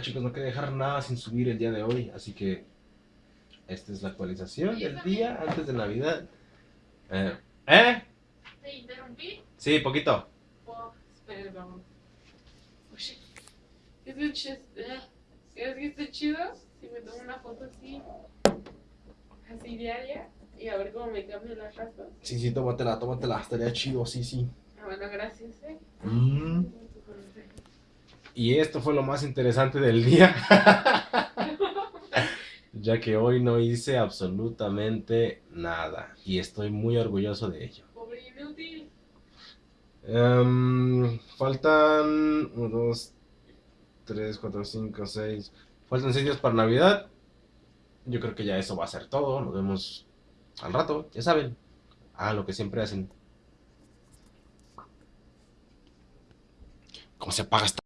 chicos, no quería dejar nada sin subir el día de hoy, así que esta es la actualización del día antes de Navidad. Eh, ¿Eh? ¿Te interrumpí? Sí, poquito. Oh, vamos. Oye, ¿es de chido? ¿Es que está chido? Si me tomo una foto así, así diaria, y a ver cómo me cambio las raspas. Sí, sí, tómatela, tómatela, estaría chido, sí, sí. Ah, bueno, gracias, eh. Mm. Y esto fue lo más interesante del día. ya que hoy no hice absolutamente nada. Y estoy muy orgulloso de ello. Pobre inútil. Em, faltan 1, 2, 3, 4, 5, 6. Faltan 6 días para Navidad. Yo creo que ya eso va a ser todo. Nos vemos al rato, ya saben. Hagan lo que siempre hacen. ¿Cómo se apaga esta?